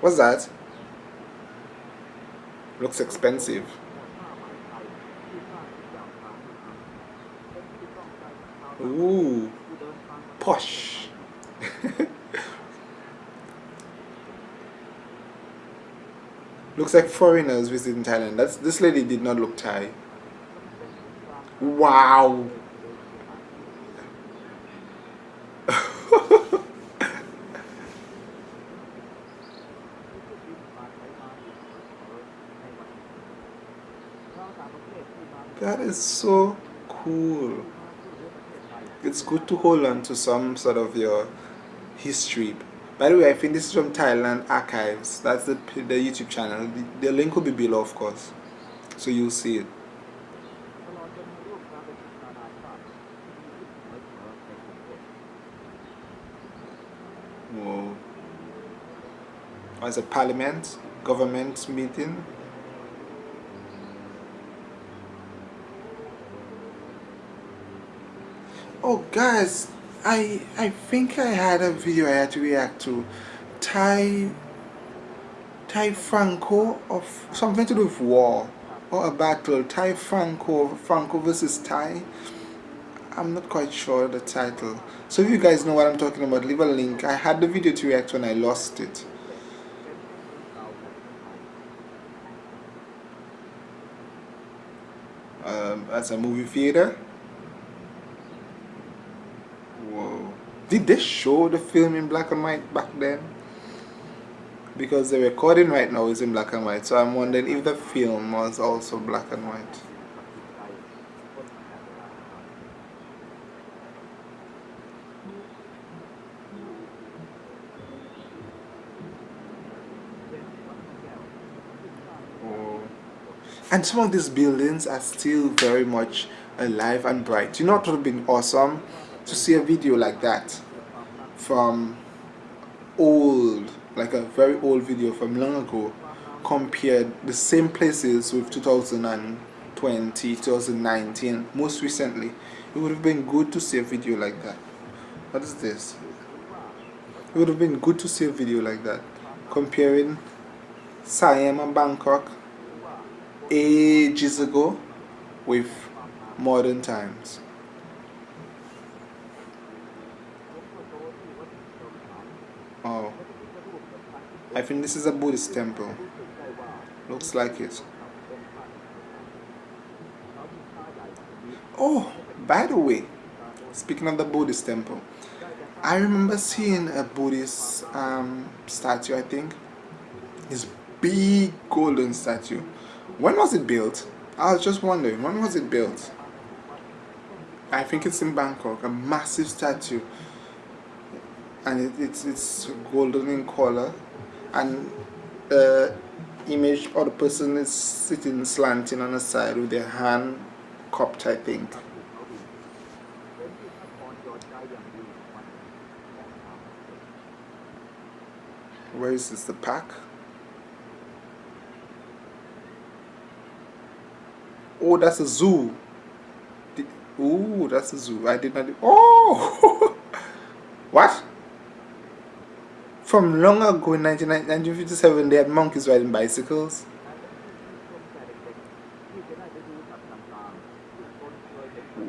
What's that? Looks expensive. Ooh, posh. Looks like foreigners visiting Thailand. That's this lady did not look Thai. Wow. that is so cool. It's good to hold on to some sort of your history by the way, I think this is from Thailand Archives. That's the, the YouTube channel. The, the link will be below, of course. So you'll see it. Whoa. Oh, it's a parliament, government meeting. Oh, guys, I I think I had a video I had to react to. Thai Thai Franco of something to do with war or a battle. Thai Franco Franco versus Thai I'm not quite sure the title. So if you guys know what I'm talking about leave a link. I had the video to react when I lost it. Um, as a movie theater Did they show the film in black and white back then? Because the recording right now is in black and white, so I'm wondering if the film was also black and white. And some of these buildings are still very much alive and bright. You know what would have been awesome? To see a video like that from old like a very old video from long ago compared the same places with 2020 2019 most recently it would have been good to see a video like that. What is this? It would have been good to see a video like that comparing Siam and Bangkok ages ago with modern times Oh. I think this is a Buddhist temple. Looks like it. Oh, by the way, speaking of the Buddhist temple, I remember seeing a Buddhist um, statue, I think. This big golden statue. When was it built? I was just wondering, when was it built? I think it's in Bangkok, a massive statue and it, it's it's golden in color and the uh, image or the person is sitting slanting on the side with their hand cupped I think where is this the pack? Oh that's a zoo. Oh that's a zoo. I did not oh! What from long ago in 1957, they had monkeys riding bicycles.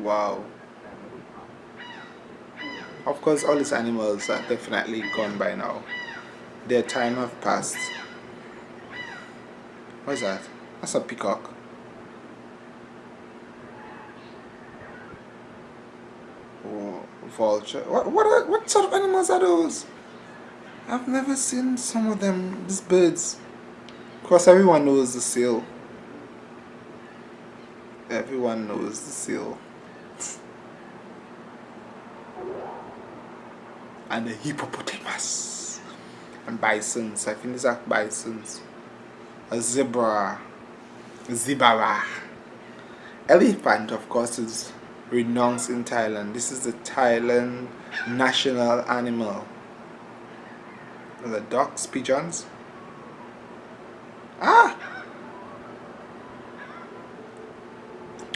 Wow. Of course, all these animals are definitely gone by now. Their time have passed. What is that? That's a peacock. Oh, vulture. What, what, are, what sort of animals are those? I've never seen some of them, these birds. Of course, everyone knows the seal. Everyone knows the seal. and the hippopotamus. And bisons. I think these are bisons. A zebra. A zebra. Elephant, of course, is renowned in Thailand. This is the Thailand national animal the ducks, pigeons. Ah!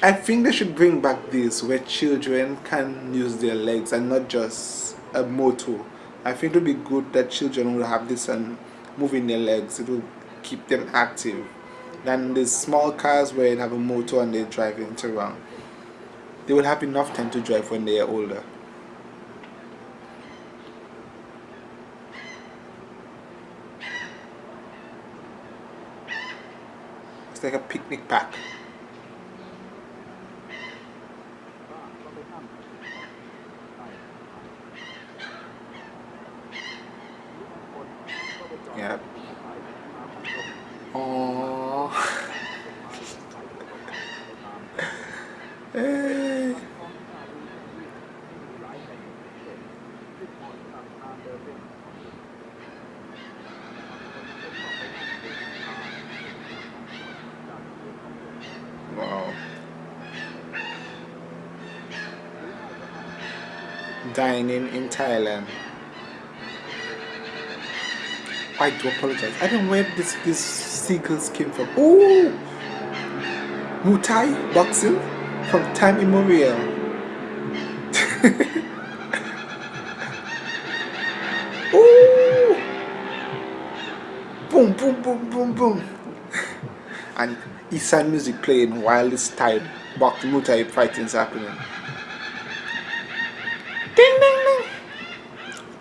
I think they should bring back this where children can use their legs and not just a motor. I think it would be good that children will have this and moving their legs it will keep them active than the small cars where they have a motor and they drive it around they will have enough time to drive when they are older it's like a picnic pack Yeah. Oh. Dining in Thailand. I do apologize. I don't know where this these seagulls came from. Oh, Muay boxing from time immemorial. oh, boom, boom, boom, boom, boom, and Isan music playing while this Thai Thai fighting is happening.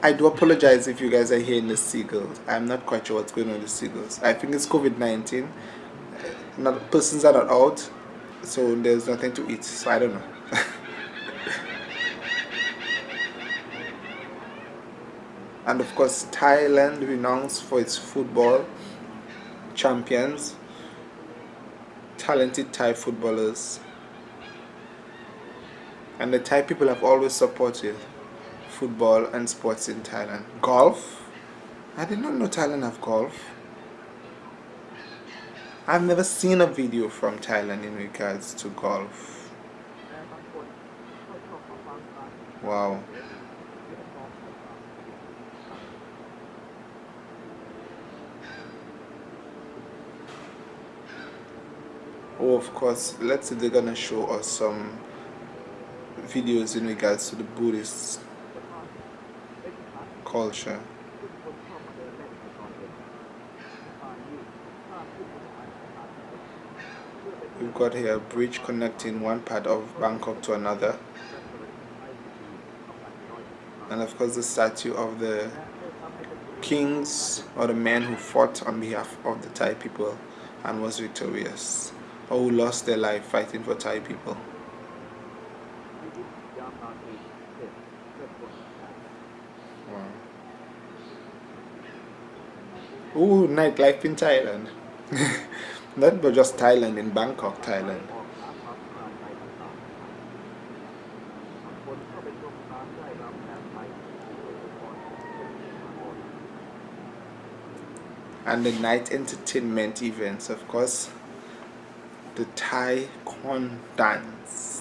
I do apologize if you guys are hearing the seagulls. I'm not quite sure what's going on with the seagulls. I think it's COVID-19. Not persons are not out, so there's nothing to eat. So I don't know. and of course, Thailand renowned for its football champions, talented Thai footballers, and the Thai people have always supported football and sports in Thailand. Golf? I did not know Thailand have golf. I've never seen a video from Thailand in regards to golf. Wow. Oh, of course, let's say they're gonna show us some videos in regards to the Buddhists culture. We've got here a bridge connecting one part of Bangkok to another. And of course the statue of the kings or the men who fought on behalf of the Thai people and was victorious or who lost their life fighting for Thai people. Ooh, nightlife in Thailand. Not just Thailand, in Bangkok, Thailand. And the night entertainment events, of course, the Thai Khon dance.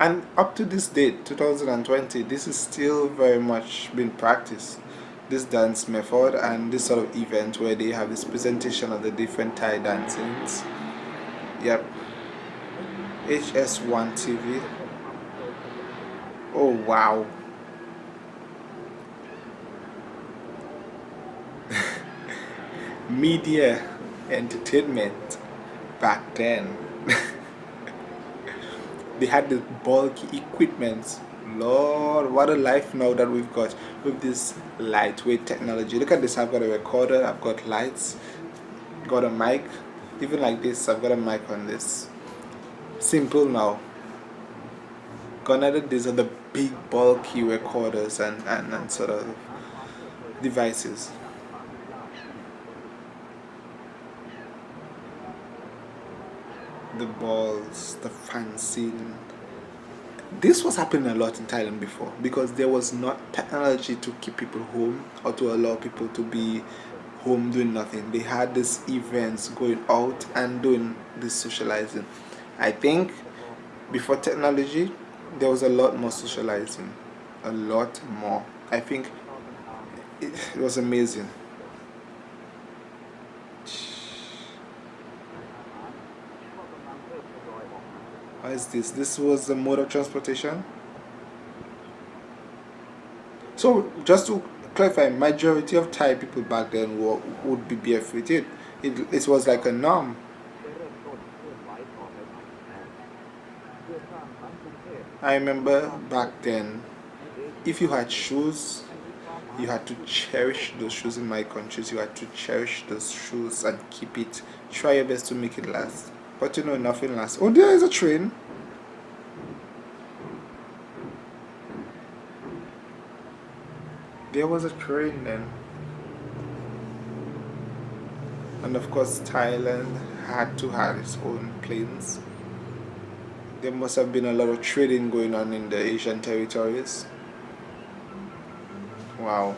And up to this date 2020 this is still very much being practiced. This dance method and this sort of event where they have this presentation of the different Thai dancings. Yep. HS1 TV oh wow. Media entertainment back then they had the bulky equipment lord what a life now that we've got with this lightweight technology. Look at this i've got a recorder i've got lights got a mic. Even like this i've got a mic on this. Simple now. Added these are the big bulky recorders and, and, and sort of devices the balls, the fancy. This was happening a lot in Thailand before because there was not technology to keep people home or to allow people to be home doing nothing. They had these events going out and doing this socializing. I think before technology, there was a lot more socializing. A lot more. I think it was amazing. This? This was the mode of transportation? So just to clarify, majority of Thai people back then were, would be barefooted. It, it was like a norm. I remember back then, if you had shoes, you had to cherish those shoes in my countries. You had to cherish those shoes and keep it. Try your best to make it last. But you know, nothing lasts. Oh, there is a train. There was a train then. And of course, Thailand had to have its own planes there must have been a lot of trading going on in the Asian territories wow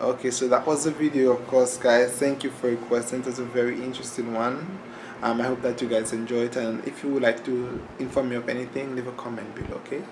okay so that was the video of course guys thank you for requesting it was a very interesting one um, I hope that you guys enjoyed it and if you would like to inform me of anything leave a comment below okay